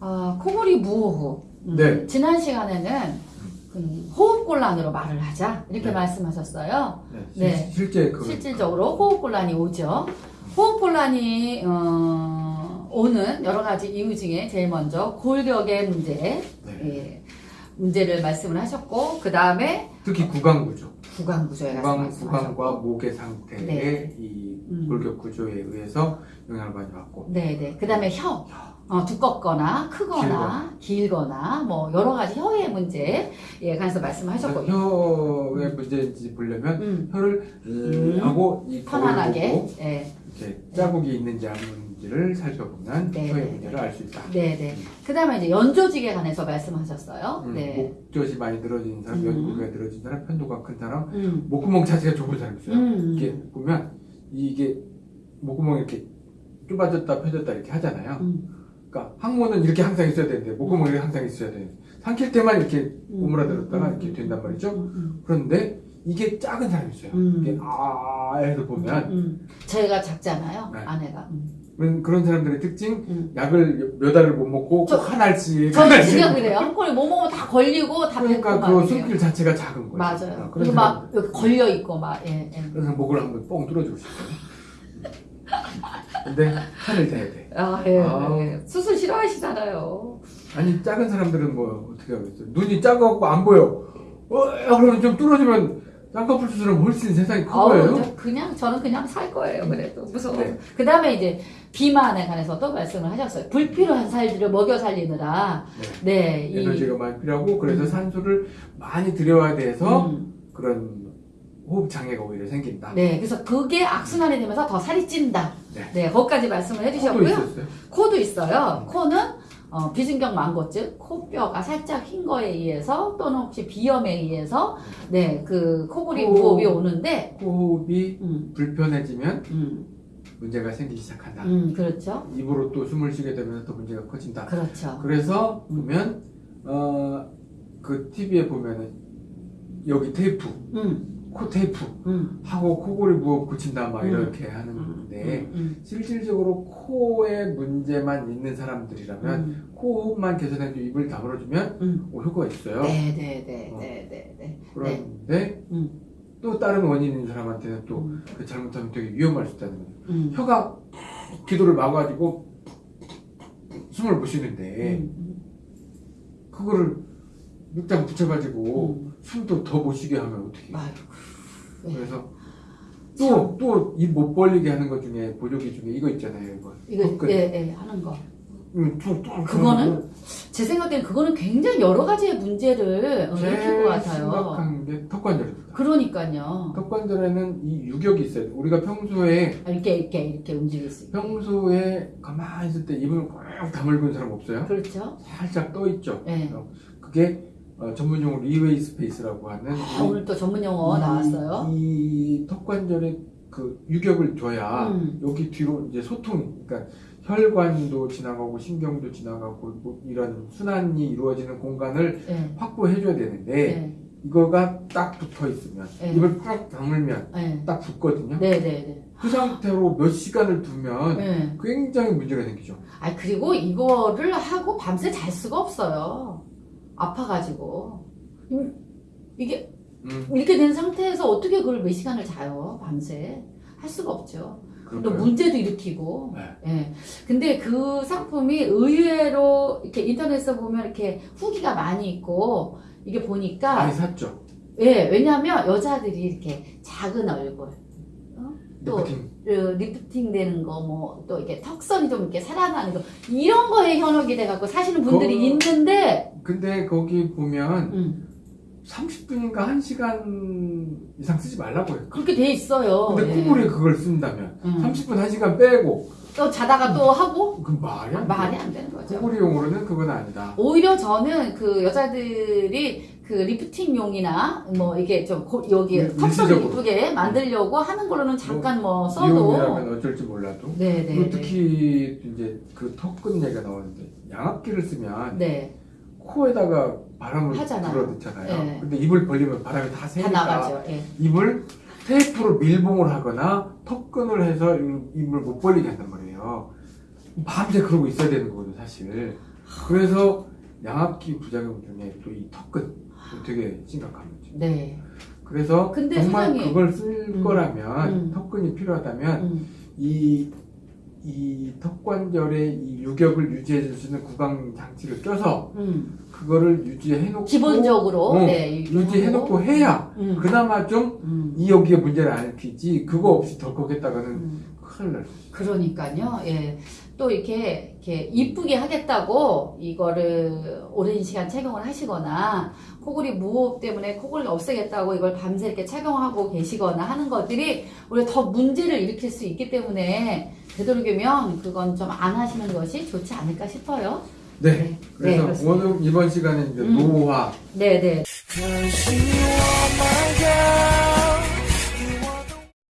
아, 코골이 무호흡. 음, 네. 지난 시간에는 그 호흡곤란으로 말을 하자 이렇게 네. 말씀하셨어요. 네. 네. 실- 실제 그 실질적으로 호흡곤란이 오죠. 호흡곤란이 어, 오는 여러 가지 이유 중에 제일 먼저 골격의 문제, 네. 예, 문제를 말씀을 하셨고 그 다음에 특히 구강 구조, 구강 구조에 구강 구강과 목의 상태에 네. 이 음. 골격 구조에 의해서 영향을 많이 받고 네, 네. 그 다음에 혀. 어, 두껍거나 크거나 길거나 뭐 여러 가지 혀의 문제에 관해서 말씀하셨고 혀의 문제인지 보려면 음, 혀를 음. 하고 이 편안하게 예. 이렇게 자국이 있는지 없는지를 살펴보면 네, 혀의 네, 문제를 알 수 있다. 네, 네. 그 다음에 이제 연조직에 관해서 말씀하셨어요. 음, 네. 목젖이 많이 늘어진 사람, 음. 연구가 늘어진 사람, 편도가 큰 사람, 음. 목구멍 자체가 좁은 사람 있어요. 음. 이게 보면 이게 목구멍이 이렇게 좁아졌다 펴졌다 이렇게 하잖아요. 음. 그러니까 항문은 이렇게 항상 있어야 되는데 목구멍이 항상 있어야 돼요. 삼킬 때만 이렇게 오므라들었다가 음. 이렇게 된단 말이죠. 음. 그런데 이게 작은 사람이 있어요. 음. 이게 아 해서 보면 음. 저희가 작잖아요. 네. 아내가. 음. 그런, 그런 사람들의 특징 음. 약을 몇 알을 못 먹고 저- 꼭한 알씩 알씩 지금 그래요. 한 번에 뭐 먹으면 다 걸리고 다 그러니까 그막 숨길 자체가 작은 거예요. 맞아요. 그런 그리고 막 여기 걸려 있고 막 예. 예. 그래서 목을 한번 뻥 뚫어주고 싶어요. 근데 살을 대야 돼. 아, 예, 아. 예. 수술 싫어하시잖아요. 아니 작은 사람들은 뭐 어떻게 하겠어요? 눈이 작아갖고 안 보여. 어, 그러면 좀 뚫어주면 쌍꺼풀 수술은 훨씬 세상이 큰 거예요. 저 그냥 저는 그냥 살 거예요. 그래도 무서워. 네. 그 다음에 이제 비만에 관해서도 말씀을 하셨어요. 불필요한 살들을 먹여 살리느라 네. 네, 이 에너지가 많이 필요하고 그래서 음. 산소를 많이 들여야 돼서 음, 그런 호흡 장애가 오히려 생긴다. 네, 그래서 그게 악순환이 되면서 더 살이 찐다. 네. 네, 거기까지 말씀을 코도 해주셨고요. 있었어요. 코도 있어요. 음. 코는 어, 비중격 망고증, 코뼈가 살짝 휜 거에 의해서 또는 혹시 비염에 의해서 네, 그 코골이 코- 무호흡이 오는데 호흡이 음, 불편해지면 음, 문제가 생기기 시작한다. 음, 그렇죠. 입으로 또 숨을 쉬게 되면 더 문제가 커진다. 그렇죠. 그래서 음. 보면 어, 그 TV에 보면은 여기 테이프, 음, 코 테이프 음, 하고 코골이 무호흡 고친다 막 음. 이렇게 음, 하는데 음, 실질적으로 코에 문제만 있는 사람들이라면 음, 코호흡만 개선해도 입을 다물어주면 음. 어, 효과가 있어요. 네, 네, 네, 어. 네, 네, 네. 그런데 음. 또 다른 원인인 사람한테는 또 음, 그 잘못하면 되게 위험할 수 있다는 거예요. 음, 혀가 기도를 막아가지고 숨을 못 쉬는데 음, 그거를 육장 붙여가지고 음. 숨도 더 못 쉬게 하면 어떻게? 네. 그래서 또 또 입 못 벌리게 하는 것 중에 보조기 중에 이거 있잖아요. 이거 이거. 예, 예, 하는 거. 음, 툭, 툭 그거는 제 생각에는 그거는 굉장히 여러 가지의 문제를 어, 일으킬 것 제일 같아요. 심각한 게 턱관절입니다. 그러니까요. 턱관절에는 이 유격이 있어요. 우리가 평소에 아, 이렇게 이렇게 이렇게 움직일 수 있게. 평소에 가만히 있을 때 입을 꽉 다물고 있는 사람 없어요? 그렇죠. 살짝 떠 있죠. 네. 그게 어, 전문용어로 freeway space라고 하는 아, 오늘 또 전문 용어 이- 나왔어요. 이 턱관절의 그 유격을 줘야 음. 여기 뒤로 이제 소통이 그러니까 혈관도 지나가고 신경도 지나가고 뭐 이런 순환이 이루어지는 공간을 네. 확보해 줘야 되는데 네. 이거가 딱 붙어 있으면 네. 입을 꽉 다물면 네. 딱 붙거든요. 네, 네, 네. 그 상태로 몇 시간을 두면 네. 굉장히 문제가 생기죠. 아, 그리고 이거를 하고 밤새 잘 수가 없어요. 아파가지고. 음, 이게 음, 이렇게 된 상태에서 어떻게 그걸 몇 시간을 자요, 밤새. 할 수가 없죠. 또. 문제도 일으키고. 네. 예. 근데 그 상품이 의외로 이렇게 인터넷에 보면 이렇게 후기가 많이 있고 이게 보니까 많이 샀죠. 예, 왜냐하면 여자들이 이렇게 작은 얼굴 어? 또 리프팅. 그 리프팅 되는 거 뭐 또 이렇게 턱선이 좀 이렇게 살아나는 거 이런 거에 현혹이 돼갖고 사시는 분들이 그거- 있는데 근데 거기 보면 음, 30분인가 1시간 이상 쓰지 말라고 해요. 그렇게 돼 있어요. 근데 예. 코골이 그걸 쓴다면 음. 30분 1시간 빼고 또 자다가 또 하고 그 말이 안 말이 돼. 안 되는 거죠. 코골이용으로는 그건 아니다. 오히려 저는 그 여자들이 그 리프팅용이나 뭐 이게 좀 고- 여기 일- 턱선을. 이쁘게 만들려고 하는 거로는 잠깐 뭐 써도 이용이라면 어쩔지 몰라도 네네 그리고 네. 특히 이제 그 턱근 얘기가 나오는데 양압기를 쓰면 네. 코에다가 바람을 하잖아요. 불어넣잖아요. 네. 근데 입을 벌리면 바람이 다다 새니까. 예. 입을 테이프로 밀봉을 하거나 턱근을 해서 입- 입을 못 벌리게 한단 말이에요. 밤새 그러고 있어야 되는 거거든 사실. 그래서 양압기 부작용 중에 또 이 턱근 되게 심각한 거죠. 네. 그래서 정말 선생님. 그걸 쓸 음. 거라면 음. 턱근이 필요하다면 음. 이, 이 턱관절의 이 유격을 유지해 줄 수 있는 구강 장치를 껴서 음. 그거를 유지해 놓고 기본적으로 어, 네, 유지해 놓고 해야 음. 그나마 좀 음. 이 여기에 문제를 안 일으키지 그거 없이 덜컥 했다가는 음. 큰일 날수 있어요. 그러니까요. 예. 또 이렇게 이렇게 이쁘게 하겠다고 이거를 오랜 시간 착용을 하시거나 코골이 무호흡 때문에 코골이 없애겠다고 이걸 밤새 이렇게 착용하고 계시거나 하는 것들이 오히려 더 문제를 일으킬 수 있기 때문에 되도록이면 그건 좀 안 하시는 것이 좋지 않을까 싶어요. 네. 네, 그래서 그렇습니다. 오늘 이번 시간에 이제 음. 노화 네, 네.